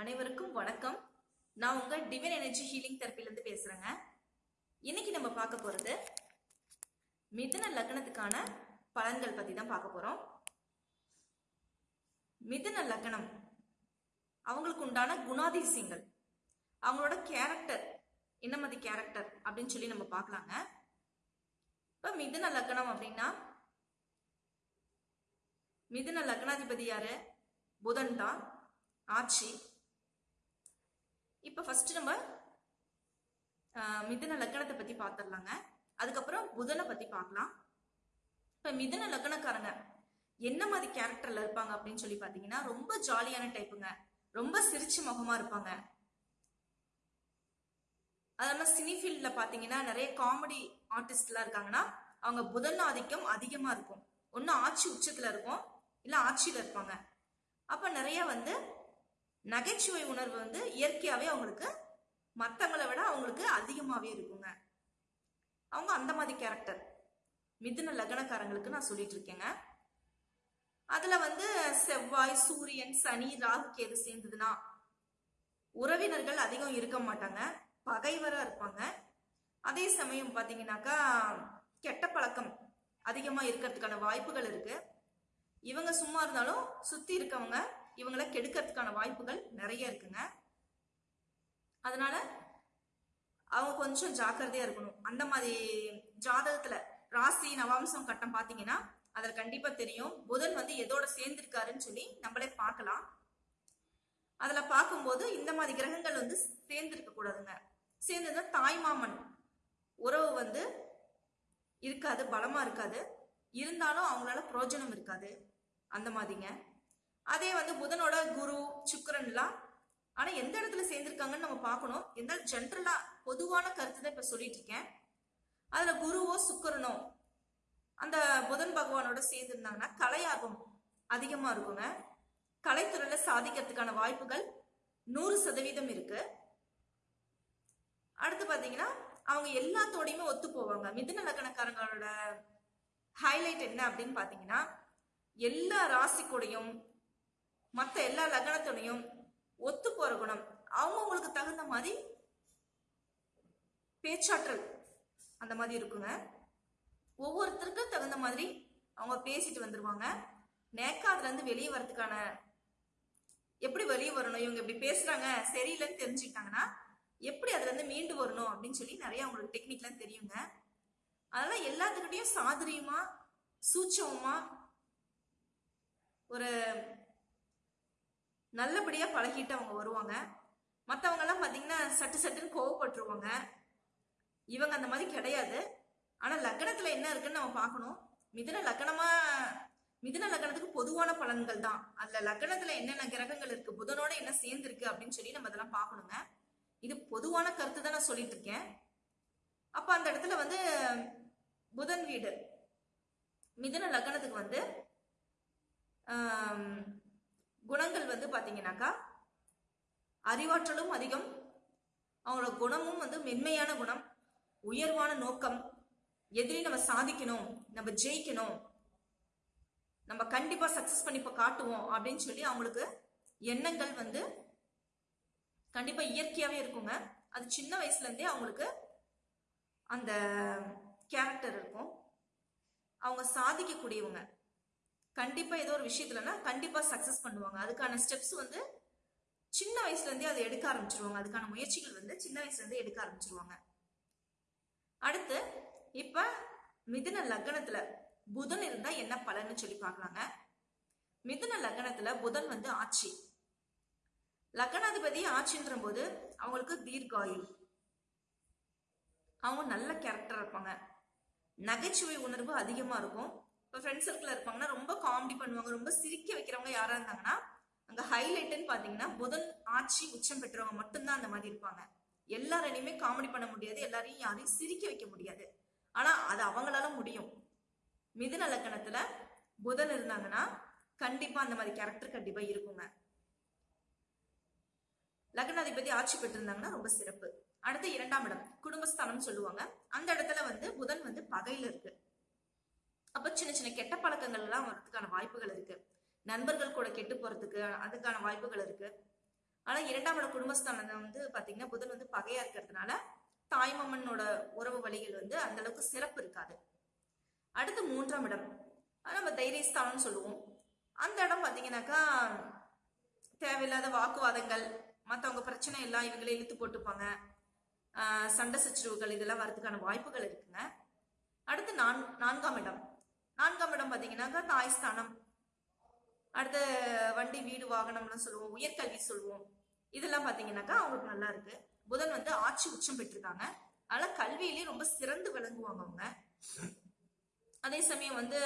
அனைவருக்கும் வணக்கம். நான் உங்க டிவைன் எனர்ஜி ஹீலிங் தெரப்பிலிருந்து பேசுறேங்க. இன்னைக்கு நம்ம பார்க்க போறது மிதுன லக்னத்துக்கான பலன்கள் பத்தி தான் பார்க்க போறோம். மிதுன லக்னம் அவங்களுக்கு உண்டான குணாதிசயங்கள் அவங்களோட கேரக்டர் என்ன மாதிரி கேரக்டர் அப்படின்னு சொல்லி நம்ம பார்க்கலாங்க. இப்ப மிதுன லக்னம் அப்படின்னா மிதுன லக்னாதிபதி யாரு? புதன் தான் ஆட்சி. இப்போ ஃபர்ஸ்ட் நம்ம மிதன மிதுன லக்கணத்தை பத்தி பார்த்துடலாங்க அதுக்கப்புறம் புதனை பத்தி பார்க்கலாம் இப்ப மிதுன லக்கணக்காரங்க என்ன மாதிரி கேரக்டர்ல இருப்பாங்க அப்படின்னு சொல்லி பாத்தீங்கன்னா ரொம்ப ஜாலியான டைப்புங்க ரொம்ப சிரிச்சு முகமா இருப்பாங்க. அது இல்லாம சினி ஃபீல்ட்ல பாத்தீங்கன்னா நிறைய காமெடி ஆர்டிஸ்ட்லாம் இருக்காங்கன்னா அவங்க புதன் ஆதிக்கம் அதிகமா இருக்கும். ஒன்னும் ஆட்சி உச்சத்துல இருக்கும் இல்ல ஆட்சியில இருப்பாங்க. அப்ப நிறைய வந்து நகைச்சுவை உணர்வு வந்து இயற்கையாகவே அவங்களுக்கு மற்றவங்களை விட அவங்களுக்கு அதிகமாகவே இருக்குங்க. அவங்க அந்த மாதிரி கேரக்டர் மிதுன லக்னக்காரங்களுக்கு நான் சொல்லிட்டு இருக்கேங்க. அதில் வந்து செவ்வாய் சூரியன் சனி ராகு கேது சேர்ந்ததுன்னா உறவினர்கள் அதிகம் இருக்க மாட்டாங்க. பகைவராக இருப்பாங்க. அதே சமயம் பார்த்தீங்கன்னாக்கா கெட்ட பழக்கம் அதிகமாக இருக்கிறதுக்கான வாய்ப்புகள் இருக்குது இவங்க சும்மா இருந்தாலும் சுற்றி இருக்கவங்க இவங்களை கெடுக்கிறதுக்கான வாய்ப்புகள் நிறைய இருக்குங்க. அதனால அவங்க கொஞ்சம் ஜாக்கிரதையா இருக்கணும். அந்த மாதிரி ஜாதகத்துல ராசி நவாம்சம் கட்டம் பாத்தீங்கன்னா அதுல கண்டிப்பா தெரியும். புதன் வந்து எதோட சேர்ந்திருக்காருன்னு சொல்லி நம்மளே பார்க்கலாம். அதுல பார்க்கும்போது இந்த மாதிரி கிரகங்கள் வந்து சேர்ந்திருக்க கூடாதுங்க. சேர்ந்ததுன்னா தாய்மாமன் உறவு வந்து இருக்காது பலமா இருக்காது. இருந்தாலும் அவங்களால பிரயோஜனம் இருக்காது. அந்த மாதிரிங்க. அதே வந்து புதனோட குரு சுக்கரன்லாம் ஆனா எந்த இடத்துல சேர்ந்திருக்காங்கன்னு நம்ம பார்க்கணும். எந்த ஜென்ரலா பொதுவான கருத்து தான் இப்ப சொல்லிட்டு இருக்கேன். அதுல குருவோ சுக்கரனோ அந்த புதன் பகவானோட சேர்ந்திருந்தாங்கன்னா கலையாகும் அதிகமா இருக்குங்க. கலைத்துறையில சாதிக்கிறதுக்கான வாய்ப்புகள் நூறு சதவீதம் இருக்கு. அடுத்து பாத்தீங்கன்னா அவங்க எல்லாத்தோடையுமே ஒத்து போவாங்க. மிதுன லக்கணக்காரங்களோட ஹைலைட் என்ன அப்படின்னு பாத்தீங்கன்னா எல்லா ராசிக்கூடையும் மற்ற எல்லா லக்னத்துடையும் ஒத்து போற குணம் அவங்கவுங்களுக்கு தகுந்த மாதிரி பேச்சாற்றல் அந்த மாதிரி இருக்குங்க. ஒவ்வொருத்தருக்கும் தகுந்த மாதிரி அவங்க பேசிட்டு வந்துருவாங்க. நேக்கா அதுல இருந்து வெளியே வரதுக்கான எப்படி வெளியே வரணும் இவங்க இப்படி பேசுறாங்க சரியில்லைன்னு தெரிஞ்சுக்கிட்டாங்கன்னா எப்படி அதுல இருந்து மீண்டு வரணும் அப்படின்னு சொல்லி நிறைய அவங்களுக்கு டெக்னிக்லாம் தெரியுங்க. அதனால எல்லாத்துக்கிட்டையும் சாதுரியமா சூட்சமா ஒரு நல்லபடியாக பழகிட்டு அவங்க வருவாங்க. மற்றவங்கெல்லாம் பார்த்தீங்கன்னா சட்டு சட்டுன்னு கோவப்பட்டுருவாங்க. இவங்க அந்த மாதிரி கிடையாது. ஆனால் லக்கணத்தில் என்ன இருக்குன்னு நம்ம பார்க்கணும். மிதன லக்கணமாக மிதன லக்கணத்துக்கு பொதுவான பலன்கள் தான். அதில் லக்கணத்தில் என்னென்ன கிரகங்கள் இருக்குது புதனோட என்ன சேர்ந்துருக்கு அப்படின்னு சொல்லி நம்ம அதெல்லாம் பார்க்கணுங்க. இது பொதுவான கருத்து தான் நான் சொல்லிட்டு இருக்கேன். அப்போ அந்த இடத்துல வந்து புதன் வீடு. மிதன லக்கணத்துக்கு வந்து குணங்கள் வந்து பார்த்தீங்கன்னாக்கா அறிவாற்றலும் அதிகம். அவங்களோட குணமும் வந்து மென்மையான குணம். உயர்வான நோக்கம். எதிரி நம்ம சாதிக்கணும் நம்ம ஜெயிக்கணும். நம்ம கண்டிப்பா சக்சஸ் பண்ணி இப்ப காட்டுவோம் அப்படின்னு சொல்லி அவங்களுக்கு எண்ணங்கள் வந்து கண்டிப்பா இயற்கையாவே இருக்குங்க. அது சின்ன வயசுல இருந்தே அவங்களுக்கு அந்த கேரக்டர் இருக்கும். அவங்க சாதிக்கக்கூடியவங்க. கண்டிப்பாக ஏதோ ஒரு விஷயத்துலனா கண்டிப்பாக சக்ஸஸ் பண்ணுவாங்க. அதுக்கான ஸ்டெப்ஸ் வந்து சின்ன வயசுலேருந்தே அதை எடுக்க ஆரம்பிச்சிருவாங்க. அதுக்கான முயற்சிகள் வந்து சின்ன வயசுலேருந்தே எடுக்க ஆரம்பிச்சிருவாங்க. அடுத்து இப்போ மிதுன லக்னத்தில் புதன் இருந்தால் என்ன பலன்னு சொல்லி பார்க்கலாங்க. மிதுன லக்னத்தில் புதன் வந்து ஆட்சி. லக்னாதிபதி ஆட்சின்ற போது அவங்களுக்கு தீர்காயுள் அவங்க நல்ல கேரக்டர் இருப்பாங்க. நகைச்சுவை உணர்வு அதிகமாக இருக்கும். இப்போ ஃப்ரெண்ட்ஸ் சர்க்கிள் இருப்பாங்கன்னா ரொம்ப காமெடி பண்ணுவாங்க ரொம்ப சிரிக்க வைக்கிறவங்க யாரா இருந்தாங்கன்னா அங்க ஹைலைட்டுன்னு பாத்தீங்கன்னா புதன் ஆட்சி உச்சம் பெற்றவங்க மட்டும்தான் அந்த மாதிரி இருப்பாங்க. எல்லாரையுமே காமெடி பண்ண முடியாது எல்லாரையும் யாரையும் சிரிக்க வைக்க முடியாது. ஆனா அது அவங்களால முடியும். மிதுன லக்கணத்துல புதன் இருந்தாங்கன்னா கண்டிப்பா அந்த மாதிரி கேரக்டர் கண்டிப்பா இருக்குங்க. லக்னாதிபதி ஆட்சி பெற்றிருந்தாங்கன்னா ரொம்ப சிறப்பு. அடுத்து இரண்டாம் இடம் குடும்பஸ்தானம் சொல்லுவாங்க. அந்த இடத்துல வந்து புதன் வந்து பகையில இருக்கு. அப்ப சின்ன சின்ன கெட்ட பழக்கங்கள் எல்லாம் வர்றதுக்கான வாய்ப்புகள் இருக்கு. நண்பர்கள் கூட கெட்டு போறதுக்கு அதுக்கான வாய்ப்புகள் இருக்கு. ஆனா இரண்டாம் இடம் குடும்பஸ்தானம் வந்து பாத்தீங்கன்னா புதன் வந்து பகையா இருக்கிறதுனால தாய்மாமனோட உறவு வழிகள் வந்து அந்த அளவுக்கு சிறப்பு இருக்காது. அடுத்து மூன்றாம் இடம். அது நம்ம தைரியஸ்தானம்னு சொல்லுவோம். அந்த இடம் பாத்தீங்கன்னாக்கா தேவையில்லாத வாக்குவாதங்கள் மற்றவங்க பிரச்சனை எல்லாம் இவங்களே இழுத்து போட்டுப்பாங்க. சண்டை சச்சரவுகள் இதெல்லாம் வரதுக்கான வாய்ப்புகள் இருக்குங்க. அடுத்து நான் நான்காம் இடம். நான்காம் இடம் பார்த்தீங்கன்னாக்கா தாய்ஸ்தானம் அடுத்து வண்டி வீடு வாகனம்லாம் சொல்லுவோம். உயர்கல்வி சொல்லுவோம். இதெல்லாம் பார்த்தீங்கன்னாக்கா அவங்களுக்கு நல்லா இருக்கு. புதன் வந்து ஆட்சி உச்சம் பெற்றிருக்காங்க. அதனால கல்வியிலேயே ரொம்ப சிறந்து விளங்குவாங்க அவங்க. அதே சமயம் வந்து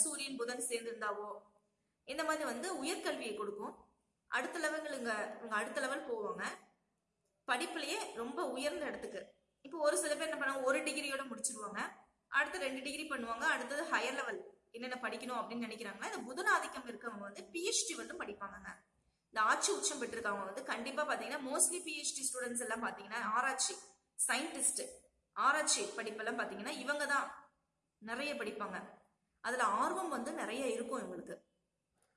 சூரியன் புதன் சேர்ந்திருந்தாவோ இந்த மாதிரி வந்து உயர்கல்வியை கொடுக்கும். அடுத்த லெவலுங்க இங்க இவங்க அடுத்த லெவல் போவாங்க. படிப்புலயே ரொம்ப உயர்ந்த இடத்துக்கு. இப்போ ஒரு சில பேர் என்ன பண்ணுவாங்க ஒரு டிகிரியோட முடிச்சிருவாங்க. அடுத்து ரெண்டு டிகிரி பண்ணுவாங்க. அடுத்தது ஹையர் லெவல் என்னென்ன படிக்கணும் அப்படின்னு நினைக்கிறாங்கன்னா இந்த புதன் ஆதிக்கம் இருக்கவங்க வந்து பிஹெச்டி வந்து படிப்பாங்கங்க இந்த ஆட்சி உச்சம் பெற்றிருக்கவங்க வந்து கண்டிப்பா பாத்தீங்கன்னா மோஸ்ட்லி பிஹெச்டி ஸ்டூடெண்ட்ஸ் எல்லாம் பாத்தீங்கன்னா ஆராய்ச்சி சயின்டிஸ்ட் ஆராய்ச்சி படிப்பெல்லாம் பாத்தீங்கன்னா இவங்க தான் நிறைய படிப்பாங்க. அதுல ஆர்வம் வந்து நிறைய இருக்கும் இவங்களுக்கு.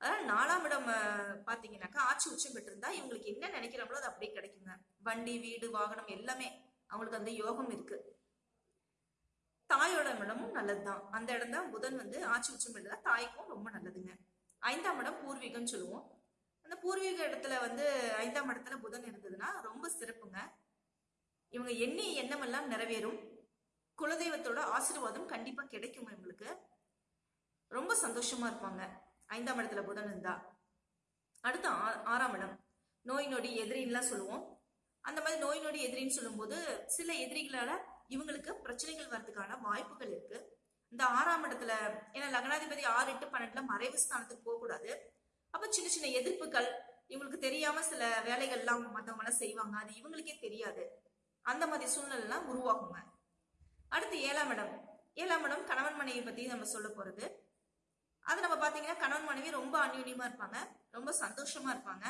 அதாவது நாலாம் இடம் பாத்தீங்கன்னாக்கா ஆட்சி உச்சம் பெற்றிருந்தா இவங்களுக்கு என்ன நினைக்கிறாங்களோ அது அப்படியே கிடைக்குங்க. வண்டி வீடு வாகனம் எல்லாமே அவங்களுக்கு அந்த யோகம் இருக்கு. தாயோட இடமும் நல்லதுதான். அந்த இடம் தான் புதன் வந்து ஆட்சி உச்சம் பெற்றதா தாய்க்கும் ரொம்ப நல்லதுங்க. ஐந்தாம் இடம் பூர்வீகம்னு சொல்லுவோம். அந்த பூர்வீக இடத்துல வந்து ஐந்தாம் இடத்துல புதன் இருந்ததுன்னா ரொம்ப சிறப்புங்க. இவங்க எண்ணி எண்ணமெல்லாம் நிறைவேறும். குலதெய்வத்தோட ஆசீர்வாதம் கண்டிப்பா கிடைக்கும் இவங்களுக்கு. ரொம்ப சந்தோஷமா இருப்பாங்க. ஐந்தாம் இடத்துல புதன் இருந்தா. அடுத்து ஆ- ஆறாம் இடம். நோய் நொடி எதிரின்லாம் சொல்லுவோம். அந்த மாதிரி நோய் நொடி எதிரின்னு சொல்லும்போது சில எதிரிகளால இவங்களுக்கு பிரச்சனைகள் வர்றதுக்கான வாய்ப்புகள் இருக்கு. இந்த ஆறாம் இடத்துல ஏன்னா லக்னாதிபதி ஆறு எட்டு பன்னெண்டுல மறைவு ஸ்தானத்துக்கு போகக்கூடாது. அப்ப சின்ன சின்ன எதிர்ப்புகள் இவங்களுக்கு தெரியாம சில வேலைகள்லாம் மத்தவங்க எல்லாம் செய்வாங்க. அது இவங்களுக்கே தெரியாது. அந்த மாதிரி சூழ்நிலைலாம் உருவாகுங்க. அடுத்து ஏழாம் இடம். ஏழாம் இடம் கணவன் மனைவி பத்தி நம்ம சொல்ல போறது. அது நம்ம பாத்தீங்கன்னா கணவன் மனைவி ரொம்ப அந்யூன்யமா இருப்பாங்க. ரொம்ப சந்தோஷமா இருப்பாங்க.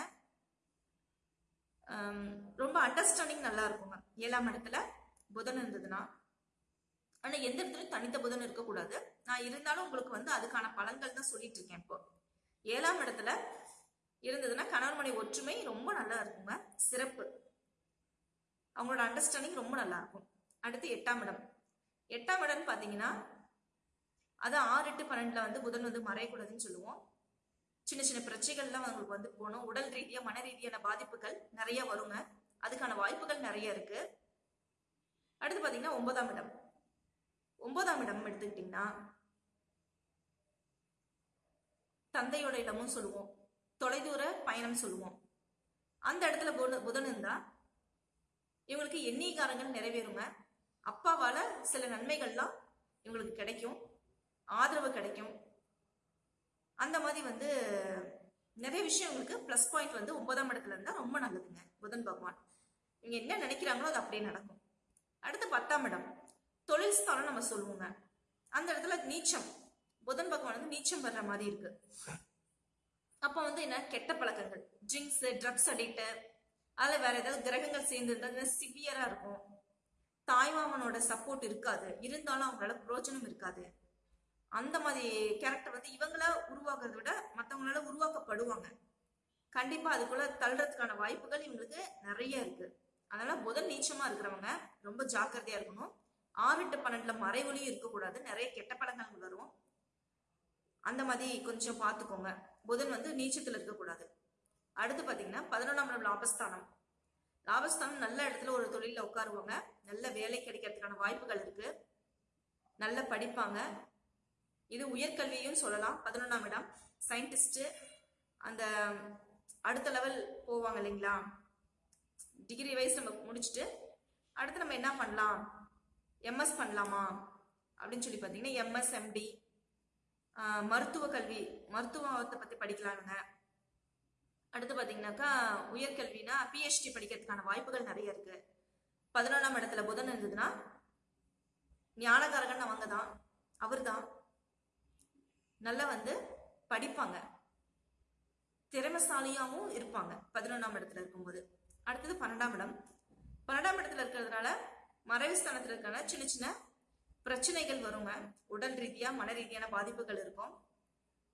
ரொம்ப அண்டர்ஸ்டாண்டிங் நல்லா இருக்குங்க. ஏழாம் இடத்துல. புதன் இருந்ததுன்னா ஆனா எந்த இடத்துலயும் தனித்த புதன் இருக்கக்கூடாது. நான் இருந்தாலும் உங்களுக்கு வந்து அதுக்கான பலன்கள் தான் சொல்லிட்டு இருக்கேன் இப்போ. ஏழாம் இடத்துல இருந்ததுன்னா கணவன்மனை ஒற்றுமை ரொம்ப நல்லா இருக்குங்க. சிறப்பு. அவங்களோட அண்டர்ஸ்டாண்டிங் ரொம்ப நல்லா இருக்கும். அடுத்து எட்டாம் இடம். எட்டாம் இடம்னு பாத்தீங்கன்னா அது ஆறு எட்டு பன்னெண்டுல வந்து புதன் வந்து மறையக்கூடாதுன்னு சொல்லுவோம். சின்ன சின்ன பிரச்சனைகள்லாம் அவங்களுக்கு வந்து போகணும். உடல் ரீதியா மன ரீதியான பாதிப்புகள் நிறைய வருங்க. அதுக்கான வாய்ப்புகள் நிறைய இருக்கு. அடுத்து பார்த்தீங்கன்னா ஒன்பதாம் இடம். ஒன்பதாம் இடம் எடுத்துக்கிட்டிங்கன்னா தந்தையோட இடமும் சொல்லுவோம். தொலைதூர பயணம் சொல்லுவோம். அந்த இடத்துல புதன் இருந்தா இவங்களுக்கு எண்ணிக்காரங்கள் நிறைவேறுங்க. அப்பாவால சில நன்மைகள்லாம் இவங்களுக்கு கிடைக்கும். ஆதரவு கிடைக்கும். அந்த மாதிரி வந்து நிறைய விஷயம் இவங்களுக்கு ப்ளஸ் பாயிண்ட் வந்து ஒன்பதாம் இடத்துல இருந்தா ரொம்ப நல்லதுங்க. புதன் பகவான். இவங்க என்ன நினைக்கிறாங்களோ அது அப்படியே நடக்கும். அடுத்து பத்தாம் இடம். தொழில் ஸ்தானம் நம்ம சொல்லுவோங்க. அந்த இடத்துல நீச்சம். புதன் பகவான் வந்து நீச்சம் வர்ற மாதிரி இருக்கு. அப்ப வந்து என்ன? கெட்ட பழக்கங்கள். ட்ரிங்க்ஸ் ட்ரக்ஸ் அடிக்ட் அதில் வேற ஏதாவது கிரகங்கள் சேர்ந்து இருந்தா சிவியரா இருக்கும். தாய்மாமனோட சப்போர்ட் இருக்காது. இருந்தாலும் அவங்களால புரோஜனம் இருக்காது. அந்த மாதிரி கேரக்டர் வந்து இவங்களா உருவாக்குறத விட மற்றவங்களால உருவாக்கப்படுவாங்க. கண்டிப்பா அதுக்குள்ள தள்ளுறதுக்கான வாய்ப்புகள் இவங்களுக்கு நிறைய இருக்கு. அதனால புதன் நீச்சமா இருக்கிறவங்க ரொம்ப ஜாக்கிரதையா இருக்கணும். ஆறு எட்டு பன்னெண்டுல மறைவொலியும் இருக்கக்கூடாது. நிறைய கெட்ட படங்கள் வரும். அந்த மாதிரி கொஞ்சம் பார்த்துக்கோங்க. புதன் வந்து நீச்சத்துல இருக்கக்கூடாது. அடுத்து பாத்தீங்கன்னா பதினொன்றாம் இடம் லாபஸ்தானம். லாபஸ்தானம் நல்ல இடத்துல ஒரு தொழில உட்காருவாங்க. நல்ல வேலை கிடைக்கிறதுக்கான வாய்ப்புகள் இருக்கு. நல்லா படிப்பாங்க. இது உயர்கல்வியும் சொல்லலாம். பதினொன்றாம் இடம் சயின்டிஸ்ட் அந்த அடுத்த லெவல் போவாங்க இல்லைங்களா? டிகிரி வைஸ் நம்ம முடிச்சுட்டு அடுத்து நம்ம என்ன பண்ணலாம்? எம்எஸ் பண்ணலாமா? அப்படின்னு சொல்லி பார்த்தீங்கன்னா எம்எஸ் எம்டி மருத்துவ கல்வி மருத்துவத்தை பற்றி படிக்கலாங்க அடுத்து பார்த்தீங்கன்னாக்கா உயர்கல்வினா பிஹெச்டி படிக்கிறதுக்கான வாய்ப்புகள் நிறைய இருக்கு. பதினொன்றாம் இடத்துல புதன் இருந்ததுன்னா ஞானகாரகன் அவங்க தான் அவர் தான் நல்லா வந்து படிப்பாங்க. திறமைசாலியாகவும் இருப்பாங்க பதினொன்றாம் இடத்துல இருக்கும்போது. அடுத்தது பன்னெண்டாம் இடம். பன்னெண்டாம் இடத்துல இருக்கிறதுனால மறைவு ஸ்தானத்தில் இருக்கிறனால சின்ன சின்ன பிரச்சனைகள் வருங்க. உடல் ரீதியாக மன ரீதியான பாதிப்புகள் இருக்கும்.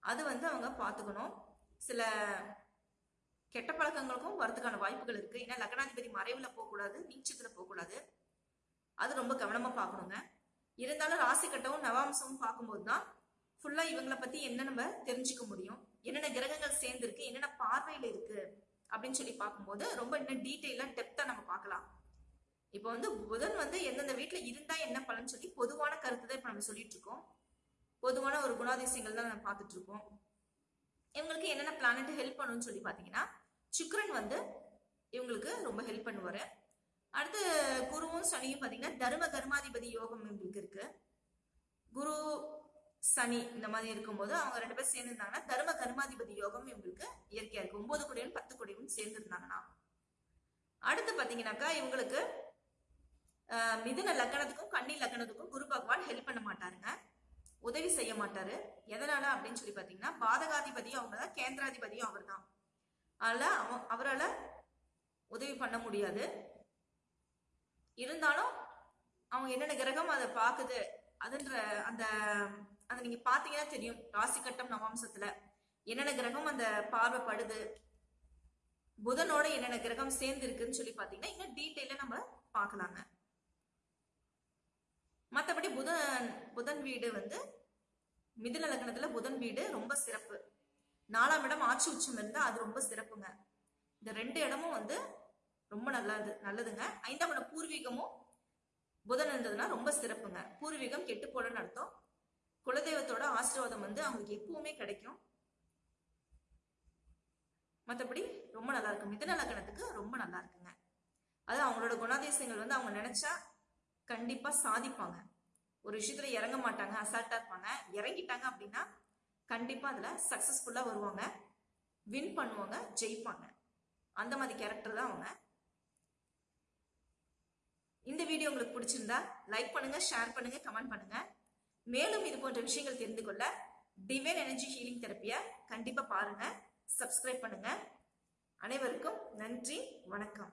அது வந்து அவங்க பார்த்துக்கணும். சில கெட்ட பழக்கங்களுக்கும் வரதுக்கான வாய்ப்புகள் இருக்குது ஏன்னா லக்னாதிபதி மறைவில் போகக்கூடாது நீச்சத்தில் போகக்கூடாது. அது ரொம்ப கவனமாக பார்க்கணுங்க. இருந்தாலும் ராசி கட்டவும் நவாம்சமும் பார்க்கும்போது தான் ஃபுல்லாக இவங்களை பற்றி என்ன நம்ம தெரிஞ்சுக்க முடியும். என்னென்ன கிரகங்கள் சேர்ந்துருக்கு என்னென்ன பார்வையில் இருக்குது அப்படின்னு சொல்லி பார்க்கும்போது ரொம்ப இன்னும் டீட்டெயிலாக டெப்த்தாக நம்ம பார்க்கலாம். இப்போ வந்து புதன் வந்து எந்தெந்த வீட்டில் இருந்தால் என்ன பலன் சொல்லி பொதுவான கருத்து தான் இப்போ நம்ம சொல்லிட்டு இருக்கோம். பொதுவான ஒரு குணாதிசயங்கள் தான் நம்ம பார்த்துட்டு இருக்கோம். இவங்களுக்கு என்னென்ன பிளானட் ஹெல்ப் பண்ணுன்னு சொல்லி பார்த்தீங்கன்னா சுக்ரன் வந்து இவங்களுக்கு ரொம்ப ஹெல்ப் பண்ணுவார். அடுத்து குருவும் சனியும் பார்த்தீங்கன்னா தர்ம கர்மாதிபதி யோகம் இவங்களுக்கு இருக்கு. குரு சனி இந்த மாதிரி இருக்கும்போது அவங்க ரெண்டு பேரும் சேர்ந்து இருந்தாங்கன்னா தர்ம கர்மாதிபதி யோகம் இவங்களுக்கு இயற்கையா இருக்கு. ஒன்பது கோடியும் பத்து கோடியும் சேர்ந்து இருந்தாங்கன்னா அடுத்து பாத்தீங்கன்னாக்கா இவங்களுக்கு மிதுன லக்கணத்துக்கும் கன்னி லக்கணத்துக்கும் குரு பகவான் ஹெல்ப் பண்ண மாட்டாருங்க. உதவி செய்ய மாட்டாரு. எதனால அப்படின்னு சொல்லி பாத்தீங்கன்னா பாதகாதிபதியும் அவங்க தான் கேந்திராதிபதியும் அவர் தான். அதனால அவ அவரால் உதவி பண்ண முடியாது. இருந்தாலும் அவங்க என்னென்ன கிரகம் அதை பார்க்குது அதுன்ற அந்த அதை நீங்க பாத்தீங்கன்னா தெரியும். ராசி கட்டம் நவாம்சத்துல என்னென்ன கிரகம் அந்த பார்வை படுது புதனோட என்னென்ன கிரகம் சேர்ந்து இருக்குன்னு சொல்லி பாத்தீங்கன்னா இன்னும் டீட்டெயில நம்ம பார்க்கலாங்க. மற்றபடி புதன் புதன் வீடு வந்து மிதுன லக்னத்துல புதன் வீடு ரொம்ப சிறப்பு. நாலாம் இடம் ஆட்சி உச்சம் இருந்தா அது ரொம்ப சிறப்புங்க. இந்த ரெண்டு இடமும் வந்து ரொம்ப நல்லது நல்லதுங்க. ஐந்தாம் இடம் பூர்வீகமும் புதன் இருந்ததுன்னா ரொம்ப சிறப்புங்க. பூர்வீகம் கெட்டு போடன்னு அர்த்தம். குலதெய்வத்தோட ஆசீர்வாதம் வந்து அவங்களுக்கு எப்பவுமே கிடைக்கும். மற்றபடி ரொம்ப நல்லா இருக்கும். மிதுன ரொம்ப நல்லா இருக்குங்க. அது அவங்களோட குணாதிசயங்கள் வந்து அவங்க நினைச்சா கண்டிப்பா சாதிப்பாங்க. ஒரு விஷயத்துல இறங்க மாட்டாங்க அசால்ட்டா இருப்பாங்க. இறங்கிட்டாங்க அப்படின்னா கண்டிப்பா அதுல சக்சஸ்ஃபுல்லா வருவாங்க. வின் பண்ணுவாங்க ஜெயிப்பாங்க. அந்த மாதிரி கேரக்டர் தான் அவங்க. இந்த வீடியோ உங்களுக்கு பிடிச்சிருந்தா லைக் பண்ணுங்க ஷேர் பண்ணுங்க கமெண்ட் பண்ணுங்க. மேலும் இது போன்ற விஷயங்கள் தெரிந்து கொள்ள டிவைன் எனர்ஜி ஹீலிங் தெரப்பியை கண்டிப்பாக பாருங்கள் சப்ஸ்கிரைப் பண்ணுங்கள் அனைவருக்கும் நன்றி வணக்கம்.